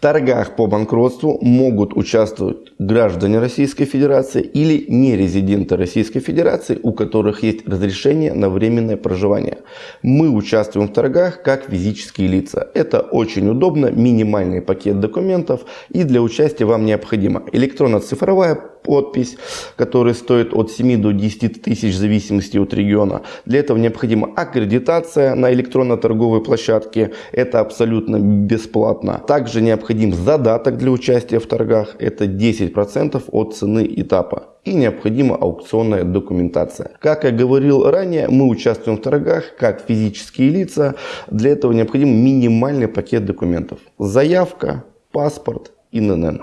торгах по банкротству могут участвовать граждане Российской Федерации или нерезиденты Российской Федерации, у которых есть разрешение на временное проживание. Мы участвуем в торгах как физические лица. Это очень удобно, минимальный пакет документов и для участия вам необходимо электронно-цифровая подпись, которая стоит от 7 до 10 тысяч в зависимости от региона. Для этого необходима аккредитация на электронно-торговой площадке. Это абсолютно бесплатно. Также необходим задаток для участия в торгах. Это 10% от цены этапа. И необходима аукционная документация. Как я говорил ранее, мы участвуем в торгах как физические лица. Для этого необходим минимальный пакет документов. Заявка, паспорт, ИНН.